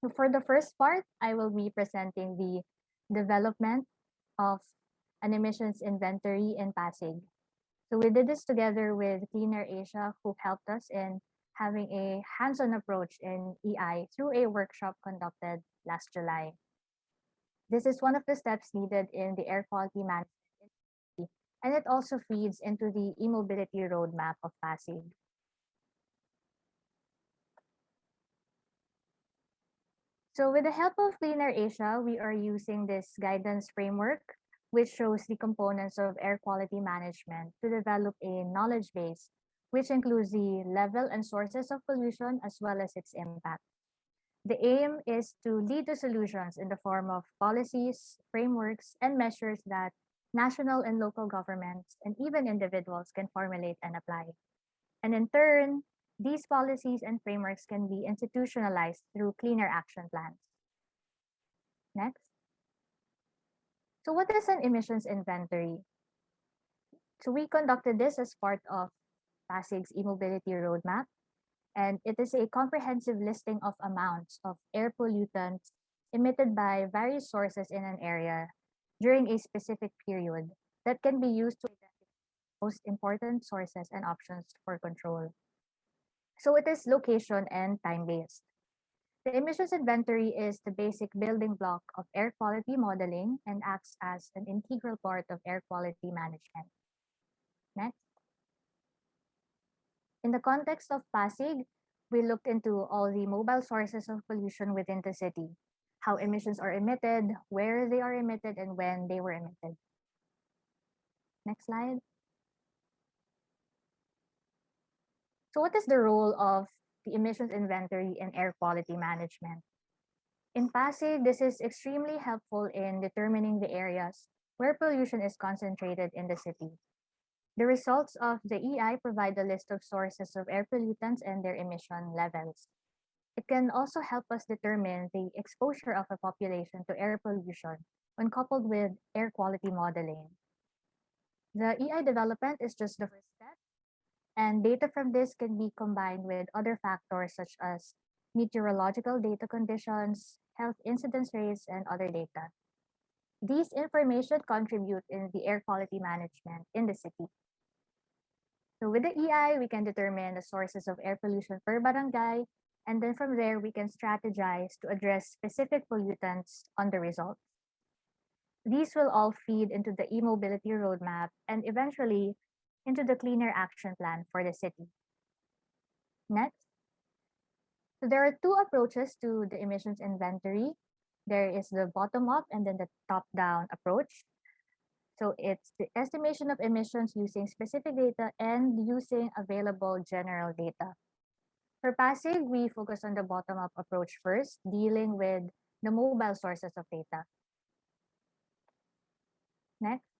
For the first part, I will be presenting the development of an emissions inventory in Pasig. So we did this together with Clean Air Asia, who helped us in having a hands-on approach in EI through a workshop conducted last July. This is one of the steps needed in the air quality management, and it also feeds into the e-mobility roadmap of Pasig. So with the help of Clean Air Asia, we are using this guidance framework, which shows the components of air quality management to develop a knowledge base, which includes the level and sources of pollution as well as its impact. The aim is to lead to solutions in the form of policies, frameworks, and measures that national and local governments and even individuals can formulate and apply. And in turn, these policies and frameworks can be institutionalized through cleaner action plans. Next. So what is an emissions inventory? So we conducted this as part of Pasig's e-mobility roadmap, and it is a comprehensive listing of amounts of air pollutants emitted by various sources in an area during a specific period that can be used to identify most important sources and options for control. So it is location and time-based. The emissions inventory is the basic building block of air quality modeling and acts as an integral part of air quality management. Next. In the context of Pasig, we looked into all the mobile sources of pollution within the city, how emissions are emitted, where they are emitted, and when they were emitted. Next slide. So what is the role of the emissions inventory in air quality management? In Pasig, this is extremely helpful in determining the areas where pollution is concentrated in the city. The results of the EI provide a list of sources of air pollutants and their emission levels. It can also help us determine the exposure of a population to air pollution when coupled with air quality modeling. The EI development is just the first step and data from this can be combined with other factors such as meteorological data conditions, health incidence rates, and other data. These information contribute in the air quality management in the city. So with the EI, we can determine the sources of air pollution per barangay, and then from there, we can strategize to address specific pollutants on the results. These will all feed into the e-mobility roadmap and eventually into the cleaner action plan for the city. Next. So there are two approaches to the emissions inventory. There is the bottom-up and then the top-down approach. So it's the estimation of emissions using specific data and using available general data. For Pasig, we focus on the bottom-up approach first, dealing with the mobile sources of data. Next.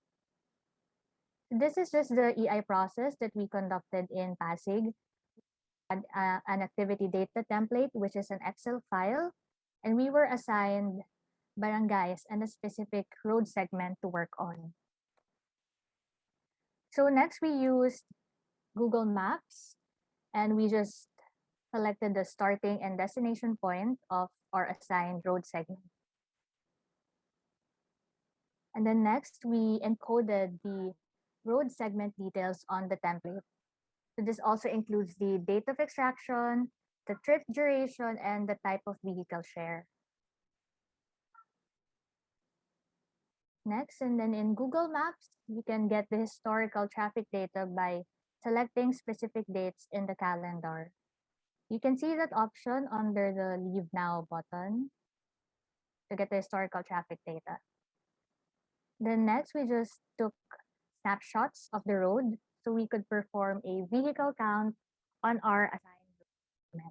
This is just the EI process that we conducted in Pasig. Had, uh, an activity data template, which is an Excel file, and we were assigned barangays and a specific road segment to work on. So next we used Google Maps and we just selected the starting and destination point of our assigned road segment. And then next we encoded the road segment details on the template. So this also includes the date of extraction, the trip duration, and the type of vehicle share. Next, and then in Google Maps, you can get the historical traffic data by selecting specific dates in the calendar. You can see that option under the Leave Now button to get the historical traffic data. Then next, we just took snapshots of the road so we could perform a vehicle count on our assigned.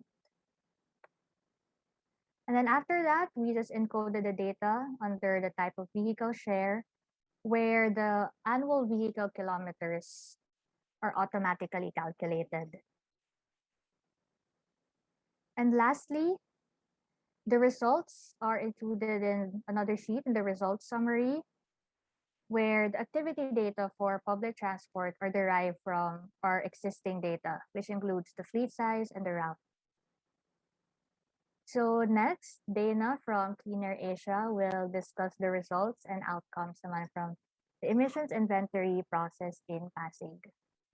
And then after that, we just encoded the data under the type of vehicle share where the annual vehicle kilometers are automatically calculated. And lastly, the results are included in another sheet in the results summary where the activity data for public transport are derived from our existing data, which includes the fleet size and the route. So next, Dana from Clean Air Asia will discuss the results and outcomes from the emissions inventory process in Pasig.